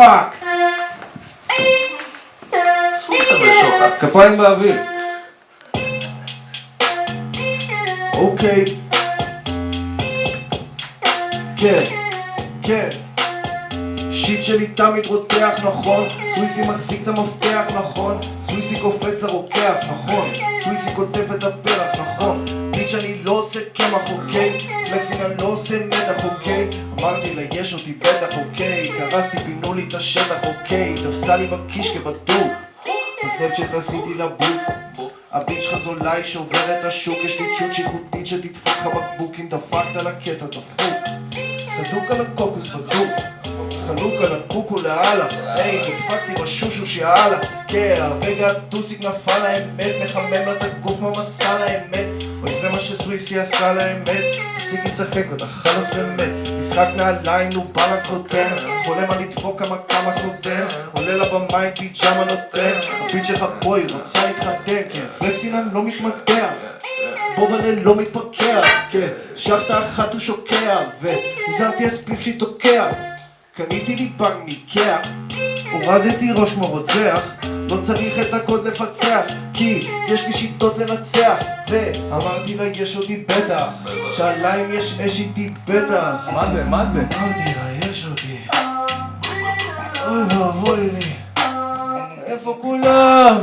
Fuck! סוויסה בשוקה. כפיים באוויר. אוקיי. כן, כן. Shit שלי תמיד רותח, נכון? סוויסי מחזיק את המפתח, נכון? סוויסי קופץ לרוקח, נכון? סוויסי כותב את הפרח, נכון? Bitch אני לא עושה קמח, אוקיי? flexing אני לא עושה מתח, אוקיי? אמרתי לה יש אותי בטח, אוקיי? קרסתי, פינו לי את השטח, אוקיי? תפסה לי בקיש כבדוק בסנאפצ'אט עשיתי לה בוק הביץ' שלך זולה היא שוברת השוק. יש לי צ'וט שיחותית שתדפוק לך בקבוק. אם דפקת על הקטע דפוק. סדוק על הקוקוס בדוק. חלוק על הקוקו לאללה היי נדפקתי בשושו שיאללה כן הרגע הטוסיק נפל האמת. מחמם לה את הגוף מהמסע לאמת זה מה שסוויסי עשה לאמת. תפסיק לשחק ואתה חלאס באמת. משחק נעליים נו בלנס נותן. חולם על לדפוק כמה כמה נותן עולה לבמה עם פיג'מה נותן. הפיד שלך פה היא רוצה להתחתן. כן פלקסינן לא מתמקח. בובלה לא מתפקח. כן שחטה אחת הוא שוקע. והזמתי אספיף שהיא תוקע. קניתי לי פאק מיקאה הורדתי ראש כמו רוצח לא צריך את הקוד לפצח כי יש לי שיטות לנצח ואמרתי לה יש אותי בטח שאלה אם יש אש איתי בטח מה זה? מה זה? אמרתי לה יש אותי אוי ואבוי לי איפה כולם?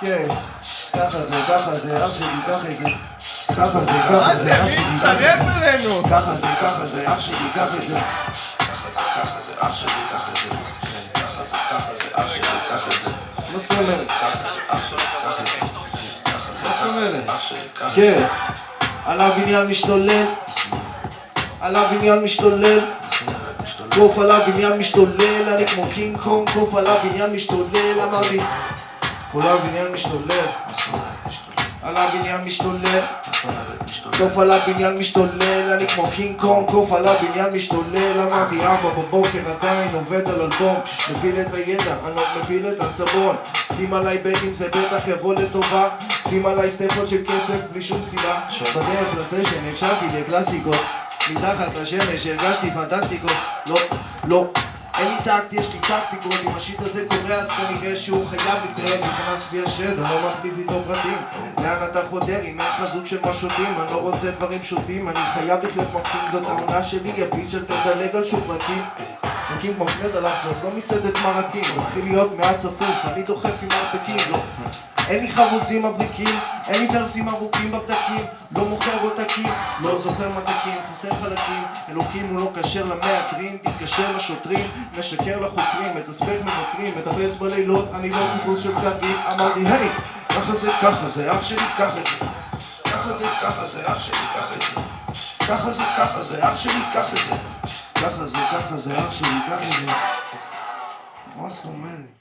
כן ככה זה, ככה זה, אח שלי, ככה זה ככה זה, ככה זה, אח שלי, ככה זה! ככה זה, ככה זה, אח שלי, ככה זה אח שלי, זה. ככה זה, ככה זה, אח שלי, ככה זה. מה זאת אומרת? ככה זה, אח שלי, ככה זה. ככה זה, מה זאת ככה זה, אומרת? אח שלי, ככה זה. כן על הבניין משתולל על הבניין משתולל קוף על הבניין משתולל אני כמו קינג קונג קוף על הבניין משתולל אמרתי כל הבניין משתולל על הבניין משתולל קוף על הבניין משתולל אני כמו קינג קונג קוף על הבניין משתולל. אמרתי ארבע בבוקר עדיין עובד על אלבום מפיל את הידע אני לא מפיל את הסבון שים עליי בטים זה בטח יבוא לטובה. שים עליי סטפות של כסף בלי שום סיבה. בדרך לסשן הקשבתי לקלאסיקות מתחת לשמש הרגשתי פנטסטיקות לא, לא אין לי טקט, יש לי טקטיקות אם השיט הזה קורה אז כנראה שהוא חייב לקרות נכנס בי השד, אני לא מחליף איתו פרטים. לאן אתה חותר? אם אין לך זוג של משוטים אני לא רוצה דברים שוטים אני חייב לחיות מרקים זאת העונה שלי הביץ' אל תדלג על שום פרקים מרקים כמו פנד עליו זאת לא מסעדת מרקים מתחיל להיות מעט צפוף אני דוחף עם מרפקים לא אין לי חרוזים מבריקים, אין לי ורסים ארוכים בפתקים לא מוכר עותקים, לא זוכר מתקים, חסר חלקים אלוקים הוא לא כשר למהגרים, תתקשר לשוטרים משקר לחוקרים, מתסבך מבקרים מטפס בלילות, אני לא טיפוס של פתקים אמרתי היי, ככה זה, ככה זה, אח שלי, קח את זה ככה זה, ככה זה, אח שלי, קח את זה. ככה זה, ככה זה, אח שלי, קח את זה ככה זה, ככה זה, אח שלי, קח את זה מה זאת אומרת?